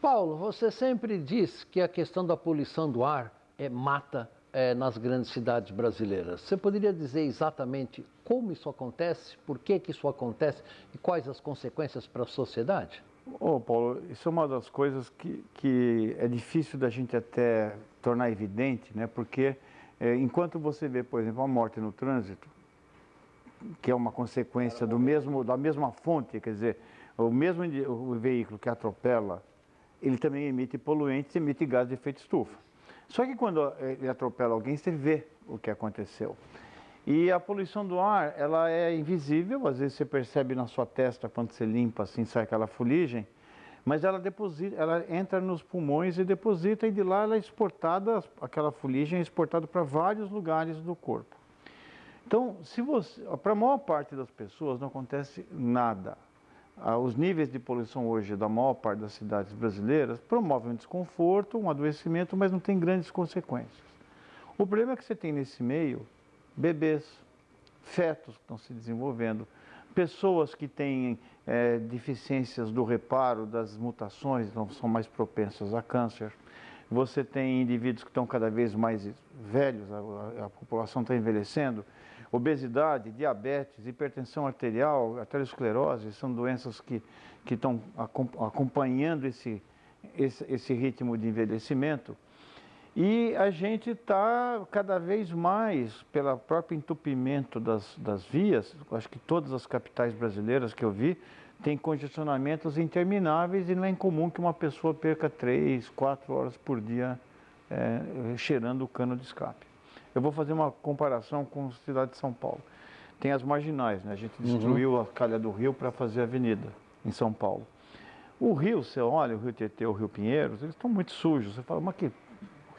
Paulo, você sempre diz que a questão da poluição do ar é, mata é, nas grandes cidades brasileiras. Você poderia dizer exatamente como isso acontece, por que, que isso acontece e quais as consequências para a sociedade? Oh, Paulo, isso é uma das coisas que, que é difícil da gente até tornar evidente, né? porque é, enquanto você vê, por exemplo, a morte no trânsito, que é uma consequência do mesmo, da mesma fonte, quer dizer, o mesmo o veículo que atropela ele também emite poluentes, emite gás de efeito estufa. Só que quando ele atropela alguém, você vê o que aconteceu. E a poluição do ar, ela é invisível, às vezes você percebe na sua testa quando você limpa assim, sai aquela fuligem, mas ela deposita, ela entra nos pulmões e deposita e de lá ela é exportada, aquela fuligem é exportada para vários lugares do corpo. Então, se você, para a maior parte das pessoas não acontece nada. Ah, os níveis de poluição hoje da maior parte das cidades brasileiras promovem um desconforto, um adoecimento, mas não tem grandes consequências. O problema que você tem nesse meio bebês, fetos que estão se desenvolvendo, pessoas que têm é, deficiências do reparo das mutações, então são mais propensas a câncer. Você tem indivíduos que estão cada vez mais velhos, a, a população está envelhecendo, Obesidade, diabetes, hipertensão arterial, arteriosclerose, são doenças que, que estão acompanhando esse, esse, esse ritmo de envelhecimento. E a gente está cada vez mais, pelo próprio entupimento das, das vias, acho que todas as capitais brasileiras que eu vi, têm congestionamentos intermináveis e não é incomum que uma pessoa perca três, quatro horas por dia é, cheirando o cano de escape. Eu vou fazer uma comparação com a cidade de São Paulo. Tem as marginais, né? A gente destruiu uhum. a calha do rio para fazer a avenida em São Paulo. O rio, você olha, o rio Tietê, o rio Pinheiros, eles estão muito sujos. Você fala, mas que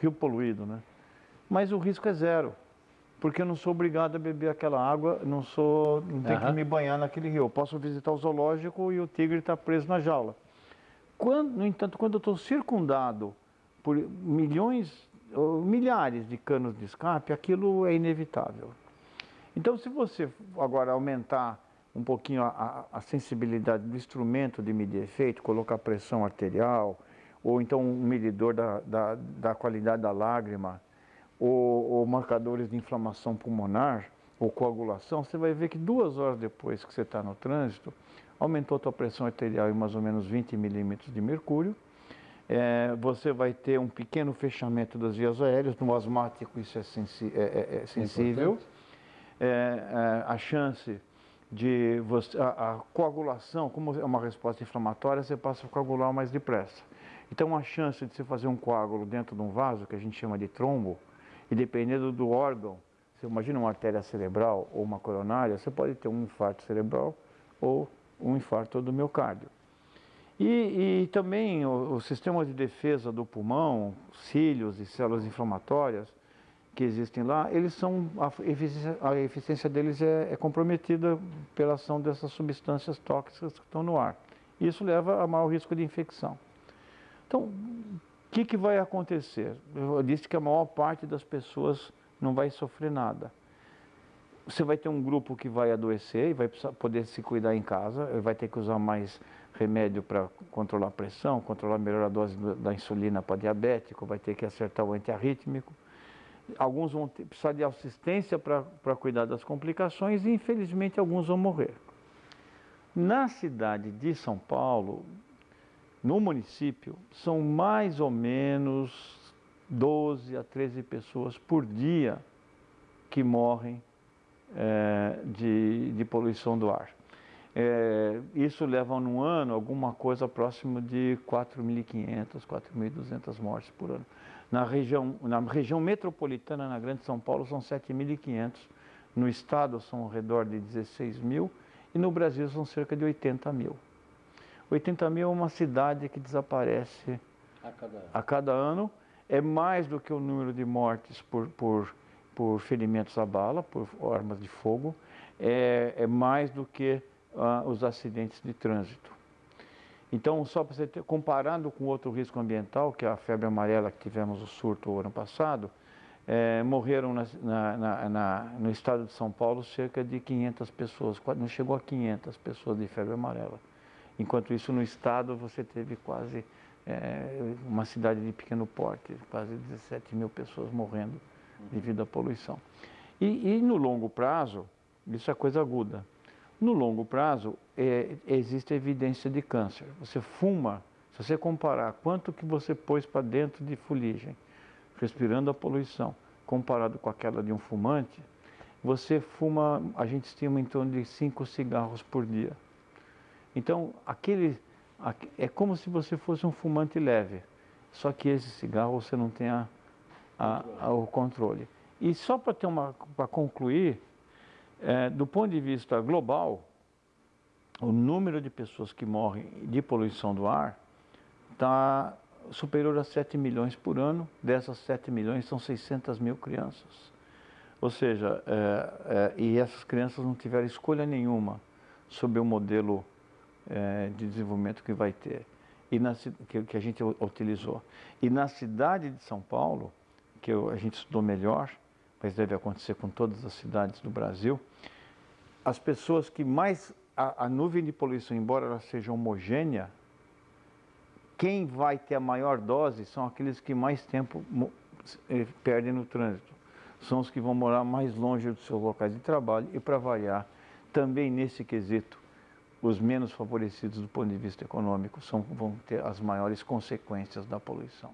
rio poluído, né? Mas o risco é zero, porque eu não sou obrigado a beber aquela água, não sou, não tenho uhum. que me banhar naquele rio. Eu posso visitar o zoológico e o tigre está preso na jaula. Quando, no entanto, quando eu estou circundado por milhões milhares de canos de escape, aquilo é inevitável. Então, se você agora aumentar um pouquinho a, a, sensibilidade do instrumento de medir efeito, colocar pressão arterial, ou então um medidor da, da, da qualidade da lágrima, ou, ou, marcadores de inflamação pulmonar, ou coagulação, você vai ver que duas horas depois que você está no trânsito, aumentou a tua pressão arterial em mais ou menos 20 milímetros de mercúrio, é, você vai ter um pequeno fechamento das vias aéreas, no asmático isso é, sensi é, é, é sensível. É, é, a chance de você, a, a, coagulação, como é uma resposta inflamatória, você passa a coagular mais depressa. Então a chance de você fazer um coágulo dentro de um vaso, que a gente chama de trombo, e dependendo do órgão, você imagina uma artéria cerebral ou uma coronária, você pode ter um infarto cerebral ou um infarto do miocárdio. E, e também o, o, sistema de defesa do pulmão, cílios e células inflamatórias que existem lá, eles são, a eficiência, a eficiência deles é, é, comprometida pela ação dessas substâncias tóxicas que estão no ar. Isso leva a maior risco de infecção. Então, o que, que vai acontecer? Eu disse que a maior parte das pessoas não vai sofrer nada. Você vai ter um grupo que vai adoecer e vai poder se cuidar em casa, vai ter que usar mais remédio para controlar a pressão, controlar melhor a dose da insulina para diabético, vai ter que acertar o antiarrítmico. Alguns vão ter, precisar de assistência para cuidar das complicações e, infelizmente, alguns vão morrer. Na cidade de São Paulo, no município, são mais ou menos 12 a 13 pessoas por dia que morrem é, de, de poluição do ar. É, isso leva num ano alguma coisa próximo de 4.500, 4.200 mortes por ano. Na região, na região metropolitana, na Grande São Paulo, são 7.500. No estado são ao redor de 16 mil e no Brasil são cerca de 80 mil. 80 mil é uma cidade que desaparece a cada, a cada ano. É mais do que o número de mortes por, por, por ferimentos à bala, por armas de fogo. É, é mais do que uh, os acidentes de trânsito. Então, só para você ter, comparado com outro risco ambiental, que é a febre amarela que tivemos o surto o ano passado, é, morreram na, na, na, no estado de São Paulo cerca de 500 pessoas, não chegou a 500 pessoas de febre amarela. Enquanto isso, no estado, você teve quase é, uma cidade de pequeno porte, quase 17 mil pessoas morrendo devido à poluição. E, e no longo prazo, isso é coisa aguda. No longo prazo, é, existe evidência de câncer. Você fuma, se você comparar quanto que você pôs para dentro de fuligem, respirando a poluição, comparado com aquela de um fumante, você fuma, a gente estima em torno de 5 cigarros por dia. Então, aquele, é como se você fosse um fumante leve, só que esse cigarro você não tem a, a, a, o controle. E só para ter uma, para concluir, é, do ponto de vista global, o número de pessoas que morrem de poluição do ar está superior a 7 milhões por ano. Dessas 7 milhões, são 600 mil crianças. Ou seja, é, é, e essas crianças não tiveram escolha nenhuma sobre o modelo é, de desenvolvimento que vai ter, e na, que, que, a gente utilizou. E na cidade de São Paulo, que eu, a gente estudou melhor, mas deve acontecer com todas as cidades do Brasil, as pessoas que mais. A, a nuvem de poluição, embora ela seja homogênea, quem vai ter a maior dose são aqueles que mais tempo eh, perdem no trânsito. São os que vão morar mais longe dos seus locais de trabalho e, para variar, também nesse quesito, os menos favorecidos do ponto de vista econômico são, vão ter as maiores consequências da poluição.